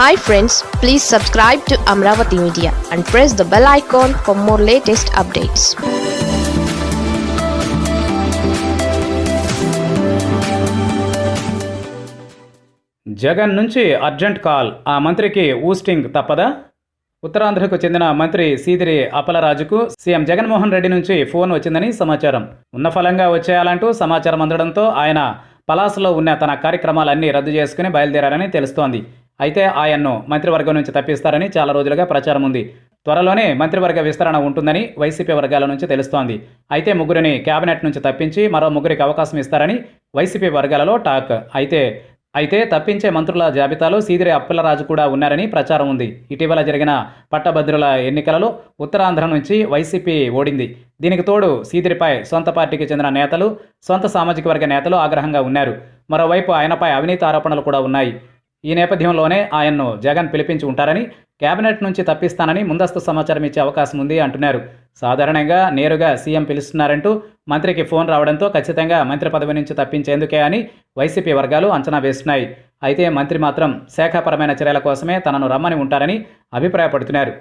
Hi friends please subscribe to Amaravati media and press the bell icon for more latest updates Jagan నుంచి urgent call. ఆ మంత్రికి ousting తప్పదా? ఉత్తరాంధ్రకు చెందిన మంత్రి సీదిరి అపలరాజుకు సీఎం జగన్మోహన్ రెడ్డి నుంచి ఫోన్ వచ్చిందని సమాచారం. ఉన్న ఫలంగా వచ్చేయాలంటూ సమాచారం అందడంతో ఆయన పలాసలో ఉన్న తన కార్యక్రమాలన్నీ రద్దు చేసుకుని బయలుదేరారని తెలుస్తోంది. అయితే ఆయన్ను మంత్రివర్గం నుంచి తప్పిస్తారని చాలా రోజులుగా ప్రచారం ఉంది. త్వరలోనే మంత్రివర్గ విస్తరణ ఉంటుందని వైసీపీ వర్గాల నుంచి తెలుస్తోంది. అయితే ముగ్గురిని కేబినెట్ నుంచి తప్పించి మరో ముగ్గురికి అవకాశం ఇస్తారని వైసీపీ వర్గాలలో టాక్. అయితే అయితే తప్పించే మంత్రుల జాబితాలో సీదిరి అప్పలరాజు కూడా ఉన్నారని ప్రచారం ఉంది. ఇటీవల జరిగిన పట్టభద్రుల ఎన్నికలలో ఉత్తరాంధ్ర నుంచి వైసీపీ ఓడింది. దీనికి తోడు సీదిరిపై సొంత పార్టీకి చెందిన నేతలు సొంత సామాజిక వర్గ నేతలు ఆగ్రహంగా ఉన్నారు. మరోవైపు ఆయనపై అవినీతి ఆరోపణలు కూడా ఉన్నాయి. ఈ నేపథ్యంలోనే ఆయన్ను జగన్ పిలిపించి ఉంటారని కేబినెట్ నుంచి తప్పిస్తానని ముందస్తు సమాచారం ఇచ్చే అవకాశం ఉంది అంటున్నారు. సాధారణంగా నేరుగా సీఎం పిలుస్తున్నారంటూ మంత్రికి ఫోన్ రావడంతో ఖచ్చితంగా మంత్రి పదవి నుంచి తప్పించేందుకే అని వైసీపీ వర్గాలు అంచనా వేస్తున్నాయి. అయితే మంత్రి మాత్రం శాఖాపరమైన చర్యల కోసమే తనను రమ్మని ఉంటారని అభిప్రాయపడుతున్నారు.